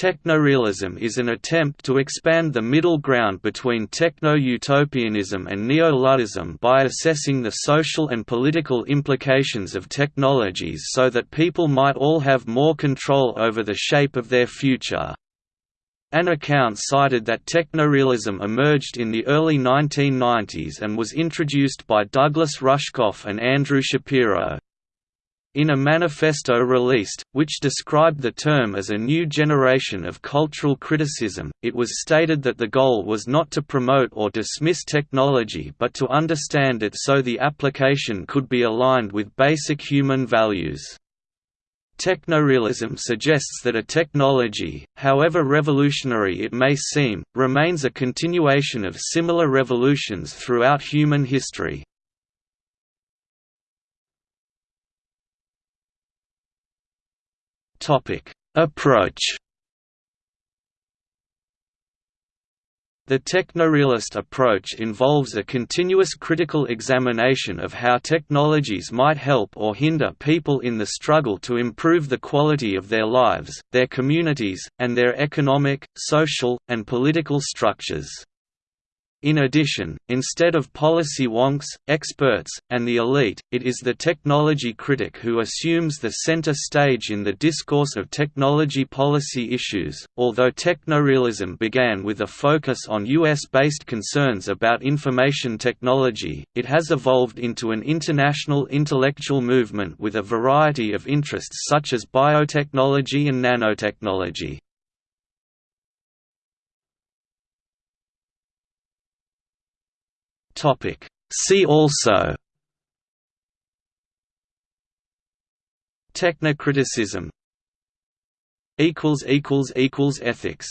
Technorealism is an attempt to expand the middle ground between techno-utopianism and neo-Luddism by assessing the social and political implications of technologies so that people might all have more control over the shape of their future. An account cited that technorealism emerged in the early 1990s and was introduced by Douglas Rushkoff and Andrew Shapiro. In a manifesto released, which described the term as a new generation of cultural criticism, it was stated that the goal was not to promote or dismiss technology but to understand it so the application could be aligned with basic human values. Technorealism suggests that a technology, however revolutionary it may seem, remains a continuation of similar revolutions throughout human history. Topic: Approach. The technorealist approach involves a continuous critical examination of how technologies might help or hinder people in the struggle to improve the quality of their lives, their communities, and their economic, social, and political structures. In addition, instead of policy wonks, experts, and the elite, it is the technology critic who assumes the center stage in the discourse of technology policy issues. Although technorealism began with a focus on US based concerns about information technology, it has evolved into an international intellectual movement with a variety of interests such as biotechnology and nanotechnology. Topic. See also Technocriticism Ethics